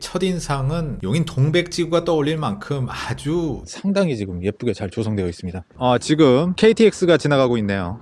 첫인상은 용인 동백지구가 떠올릴 만큼 아주 상당히 지금 예쁘게 잘 조성되어 있습니다. 아, 지금 KTX가 지나가고 있네요.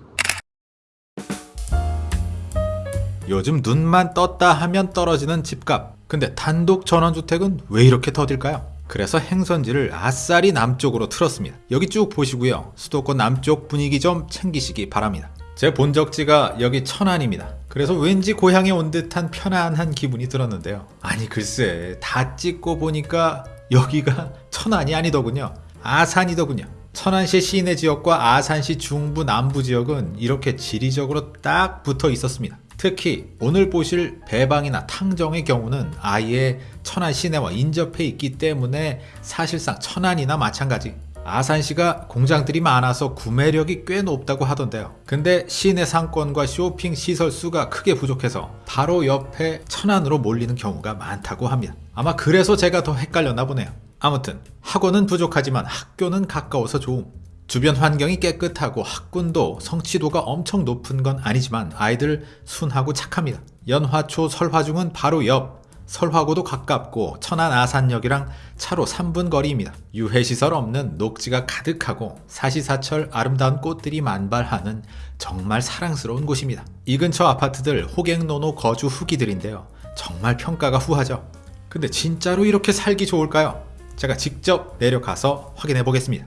요즘 눈만 떴다 하면 떨어지는 집값. 근데 단독 전원주택은 왜 이렇게 더딜까요? 그래서 행선지를 아싸리 남쪽으로 틀었습니다. 여기 쭉 보시고요. 수도권 남쪽 분위기 좀 챙기시기 바랍니다. 제 본적지가 여기 천안입니다. 그래서 왠지 고향에 온 듯한 편안한 기분이 들었는데요. 아니 글쎄 다 찍고 보니까 여기가 천안이 아니더군요. 아산이더군요. 천안시 시내 지역과 아산시 중부 남부 지역은 이렇게 지리적으로 딱 붙어 있었습니다. 특히 오늘 보실 배방이나 탕정의 경우는 아예 천안 시내와 인접해 있기 때문에 사실상 천안이나 마찬가지 아산시가 공장들이 많아서 구매력이 꽤 높다고 하던데요. 근데 시내 상권과 쇼핑 시설 수가 크게 부족해서 바로 옆에 천안으로 몰리는 경우가 많다고 합니다. 아마 그래서 제가 더 헷갈렸나 보네요. 아무튼 학원은 부족하지만 학교는 가까워서 좋음. 주변 환경이 깨끗하고 학군도 성취도가 엄청 높은 건 아니지만 아이들 순하고 착합니다. 연화초 설화중은 바로 옆 설화고도 가깝고 천안 아산역이랑 차로 3분 거리입니다. 유해시설 없는 녹지가 가득하고 사시사철 아름다운 꽃들이 만발하는 정말 사랑스러운 곳입니다. 이 근처 아파트들 호갱노노 거주 후기들인데요. 정말 평가가 후하죠. 근데 진짜로 이렇게 살기 좋을까요? 제가 직접 내려가서 확인해 보겠습니다.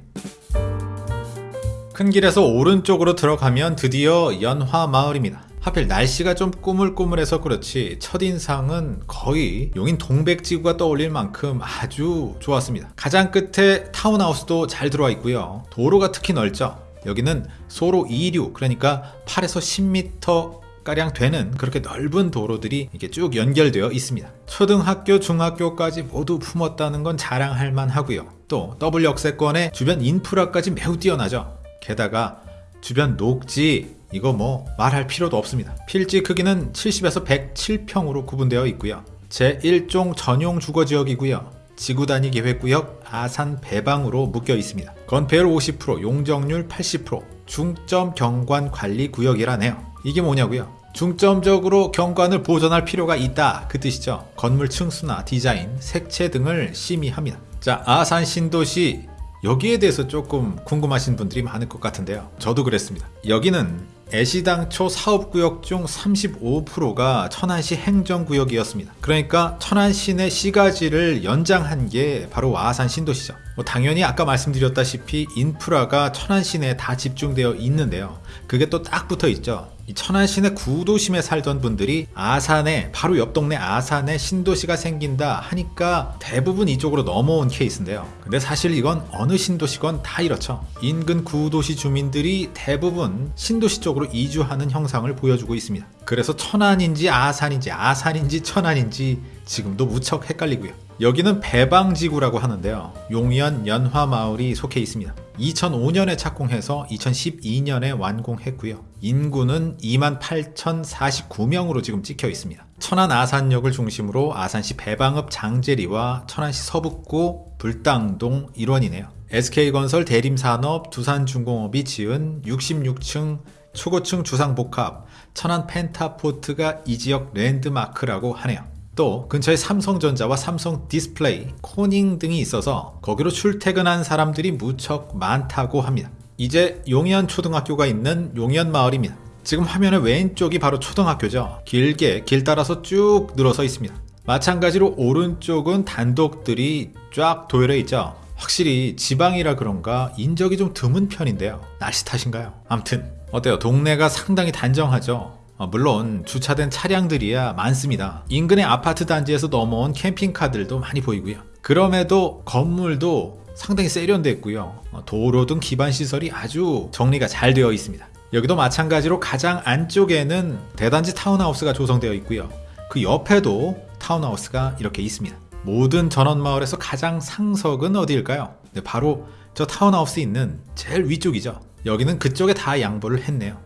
큰 길에서 오른쪽으로 들어가면 드디어 연화마을입니다. 하필 날씨가 좀 꾸물꾸물해서 그렇지 첫인상은 거의 용인 동백지구가 떠올릴 만큼 아주 좋았습니다. 가장 끝에 타운하우스도 잘 들어와 있고요. 도로가 특히 넓죠. 여기는 소로 2류 그러니까 8에서 10m 가량 되는 그렇게 넓은 도로들이 이렇게 쭉 연결되어 있습니다. 초등학교, 중학교까지 모두 품었다는 건 자랑할 만하고요. 또 더블 역세권의 주변 인프라까지 매우 뛰어나죠. 게다가 주변 녹지 이거 뭐 말할 필요도 없습니다. 필지 크기는 70에서 107평으로 구분되어 있고요. 제1종 전용 주거지역이고요. 지구단위 계획구역 아산 배방으로 묶여 있습니다. 건폐율 50%, 용적률 80%, 중점 경관 관리 구역이라네요. 이게 뭐냐고요? 중점적으로 경관을 보존할 필요가 있다 그 뜻이죠. 건물 층수나 디자인, 색채 등을 심의합니다. 자, 아산 신도시 여기에 대해서 조금 궁금하신 분들이 많을 것 같은데요. 저도 그랬습니다. 여기는 애시당초 사업구역 중 35%가 천안시 행정구역이었습니다. 그러니까 천안시 내 시가지를 연장한 게 바로 아산 신도시죠. 뭐 당연히 아까 말씀드렸다시피 인프라가 천안시 내에 다 집중되어 있는데요. 그게 또 딱 붙어 있죠. 이 천안시내 구도심에 살던 분들이 아산에 바로 옆 동네 아산에 신도시가 생긴다 하니까 대부분 이쪽으로 넘어온 케이스인데요. 근데 사실 이건 어느 신도시건 다 이렇죠. 인근 구도시 주민들이 대부분 신도시 쪽으로 이주하는 형상을 보여주고 있습니다. 그래서 천안인지 아산인지 아산인지 천안인지 지금도 무척 헷갈리고요. 여기는 배방지구라고 하는데요. 용연 연화마을이 속해 있습니다. 2005년에 착공해서 2012년에 완공했고요. 인구는 28,049명으로 지금 찍혀 있습니다. 천안 아산역을 중심으로 아산시 배방읍 장제리와 천안시 서북구 불당동 일원이네요. SK건설 대림산업 두산중공업이 지은 66층 초고층 주상복합 천안 펜타포트가 이 지역 랜드마크라고 하네요. 또 근처에 삼성전자와 삼성 디스플레이, 코닝 등이 있어서 거기로 출퇴근한 사람들이 무척 많다고 합니다. 이제 용현 초등학교가 있는 용현 마을입니다. 지금 화면의 왼쪽이 바로 초등학교죠. 길게 길 따라서 쭉 늘어서 있습니다. 마찬가지로 오른쪽은 단독들이 쫙 도열해 있죠. 확실히 지방이라 그런가 인적이 좀 드문 편인데요. 날씨 탓인가요? 암튼 어때요? 동네가 상당히 단정하죠. 어, 물론 주차된 차량들이야 많습니다. 인근의 아파트 단지에서 넘어온 캠핑카들도 많이 보이고요. 그럼에도 건물도 상당히 세련됐고요. 어, 도로 등 기반 시설이 아주 정리가 잘 되어 있습니다. 여기도 마찬가지로 가장 안쪽에는 대단지 타운하우스가 조성되어 있고요. 그 옆에도 타운하우스가 이렇게 있습니다. 모든 전원마을에서 가장 상석은 어디일까요? 네, 바로 저 타운하우스 있는 제일 위쪽이죠. 여기는 그쪽에 다 양보를 했네요.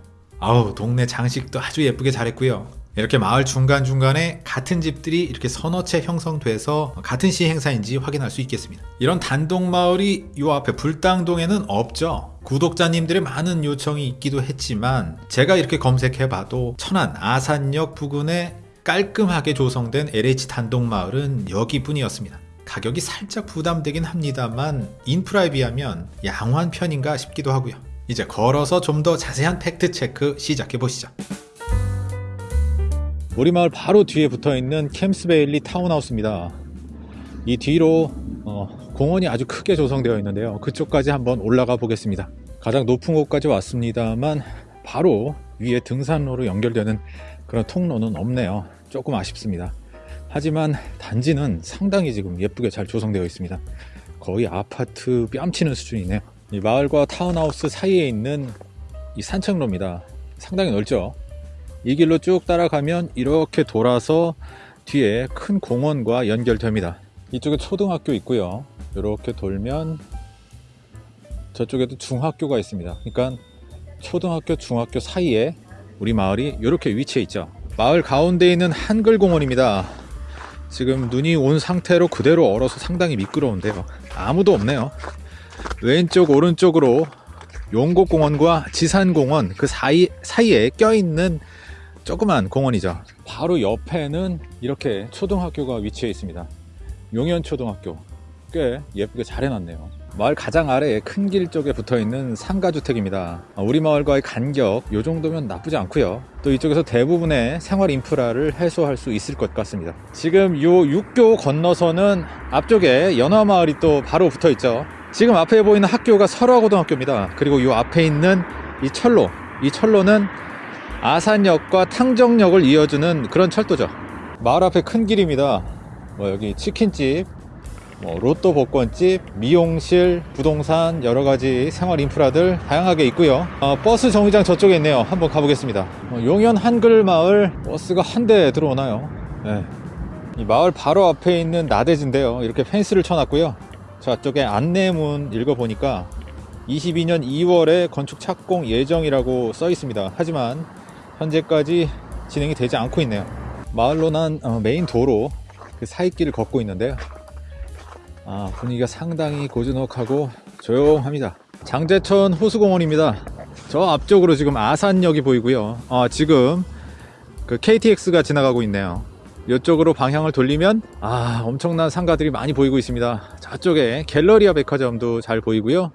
아우 동네 장식도 아주 예쁘게 잘했고요. 이렇게 마을 중간중간에 같은 집들이 이렇게 서너 채 형성돼서 같은 시 행사인지 확인할 수 있겠습니다. 이런 단독 마을이 요 앞에 불당동에는 없죠. 구독자님들의 많은 요청이 있기도 했지만 제가 이렇게 검색해봐도 천안 아산역 부근에 깔끔하게 조성된 LH 단독마을은 여기뿐이었습니다. 가격이 살짝 부담되긴 합니다만 인프라에 비하면 양호한 편인가 싶기도 하고요. 이제 걸어서 좀 더 자세한 팩트 체크 시작해 보시죠. 우리 마을 바로 뒤에 붙어 있는 캠스베일리 타운하우스입니다. 이 뒤로 어, 공원이 아주 크게 조성되어 있는데요. 그쪽까지 한번 올라가 보겠습니다. 가장 높은 곳까지 왔습니다만 바로 위에 등산로로 연결되는 그런 통로는 없네요. 조금 아쉽습니다. 하지만 단지는 상당히 지금 예쁘게 잘 조성되어 있습니다. 거의 아파트 뺨치는 수준이네요. 이 마을과 타운하우스 사이에 있는 이 산책로입니다. 상당히 넓죠. 이 길로 쭉 따라가면 이렇게 돌아서 뒤에 큰 공원과 연결됩니다. 이쪽에 초등학교 있고요. 이렇게 돌면 저쪽에도 중학교가 있습니다. 그러니까 초등학교, 중학교 사이에 우리 마을이 이렇게 위치해 있죠. 마을 가운데 있는 한글 공원입니다. 지금 눈이 온 상태로 그대로 얼어서 상당히 미끄러운데요. 아무도 없네요. 왼쪽, 오른쪽으로 용곡공원과 지산공원 그 사이, 사이에 껴있는 조그만 공원이죠. 바로 옆에는 이렇게 초등학교가 위치해 있습니다. 용현초등학교. 꽤 예쁘게 잘 해놨네요. 마을 가장 아래에 큰 길 쪽에 붙어 있는 상가주택입니다. 아, 우리 마을과의 간격, 요 정도면 나쁘지 않고요. 또 이쪽에서 대부분의 생활 인프라를 해소할 수 있을 것 같습니다. 지금 요 육교 건너서는 앞쪽에 연화마을이 또 바로 붙어 있죠. 지금 앞에 보이는 학교가 설화고등학교입니다. 그리고 요 앞에 있는 이 철로, 이 철로는 아산역과 탕정역을 이어주는 그런 철도죠. 마을 앞에 큰 길입니다. 뭐 여기 치킨집, 뭐 로또 복권집, 미용실, 부동산 여러 가지 생활 인프라들 다양하게 있고요. 어, 버스 정류장 저쪽에 있네요. 한번 가보겠습니다. 어, 용현 한글 마을 버스가 한 대 들어오나요? 네. 이 마을 바로 앞에 있는 나대지인데요. 이렇게 펜스를 쳐놨고요. 저쪽에 안내문 읽어보니까 22년 2월에 건축 착공 예정이라고 써 있습니다. 하지만 현재까지 진행이 되지 않고 있네요. 마을로 난 어, 메인 도로 그 사이길을 걷고 있는데요. 아, 분위기가 상당히 고즈넉하고 조용합니다. 장제천 호수공원입니다. 저 앞쪽으로 지금 아산역이 보이고요. 아, 지금 그 KTX가 지나가고 있네요. 이쪽으로 방향을 돌리면 아 엄청난 상가들이 많이 보이고 있습니다. 저쪽에 갤러리아 백화점도 잘 보이고요.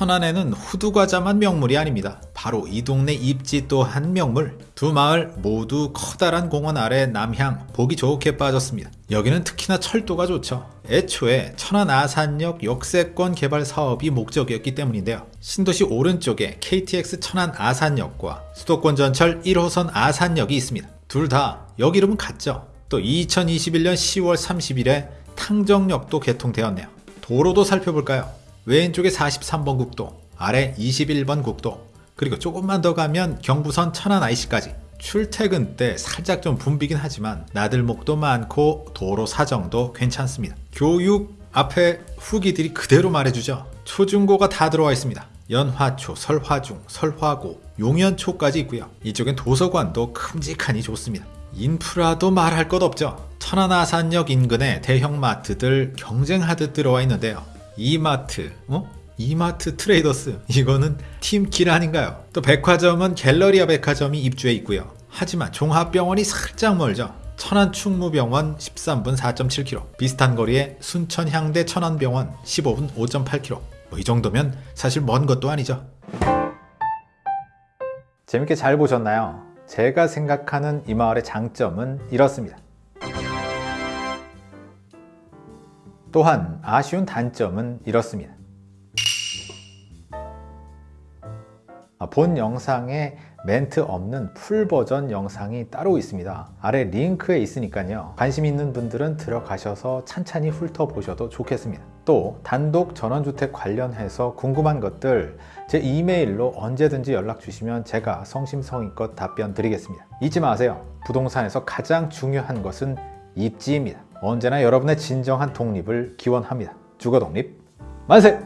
천안에는 후두과자만 명물이 아닙니다. 바로 이 동네 입지 또한 명물. 두 마을 모두 커다란 공원 아래 남향 보기 좋게 빠졌습니다. 여기는 특히나 철도가 좋죠. 애초에 천안 아산역 역세권 개발 사업이 목적이었기 때문인데요. 신도시 오른쪽에 KTX 천안 아산역과 수도권 전철 1호선 아산역이 있습니다. 둘다 여기 이름은 같죠. 또 2021년 10월 30일에 탕정역도 개통되었네요. 도로도 살펴볼까요? 왼쪽에 43번 국도, 아래 21번 국도, 그리고 조금만 더 가면 경부선 천안 IC까지. 출퇴근 때 살짝 좀 붐비긴 하지만 나들목도 많고 도로 사정도 괜찮습니다. 교육 앞에 후기들이 그대로 말해주죠. 초중고가 다 들어와 있습니다. 연화초, 설화중, 설화고, 용연초까지 있고요. 이쪽엔 도서관도 큼직하니 좋습니다. 인프라도 말할 것 없죠. 천안 아산역 인근에 대형 마트들 경쟁하듯 들어와 있는데요. 이마트, 어? 이마트 트레이더스 이거는 팀킬 아닌가요? 또 백화점은 갤러리아 백화점이 입주해 있고요. 하지만 종합병원이 살짝 멀죠. 천안 충무병원 13분 4.7km 비슷한 거리에 순천 향대 천안병원 15분 5.8km 뭐 이 정도면 사실 먼 것도 아니죠. 재밌게 잘 보셨나요? 제가 생각하는 이 마을의 장점은 이렇습니다. 또한 아쉬운 단점은 이렇습니다. 아, 본 영상에 멘트 없는 풀 버전 영상이 따로 있습니다. 아래 링크에 있으니까요. 관심 있는 분들은 들어가셔서 찬찬히 훑어보셔도 좋겠습니다. 또 단독 전원주택 관련해서 궁금한 것들 제 이메일로 언제든지 연락 주시면 제가 성심성의껏 답변 드리겠습니다. 잊지 마세요. 부동산에서 가장 중요한 것은 입지입니다. 언제나 여러분의 진정한 독립을 기원합니다. 주거 독립 만세!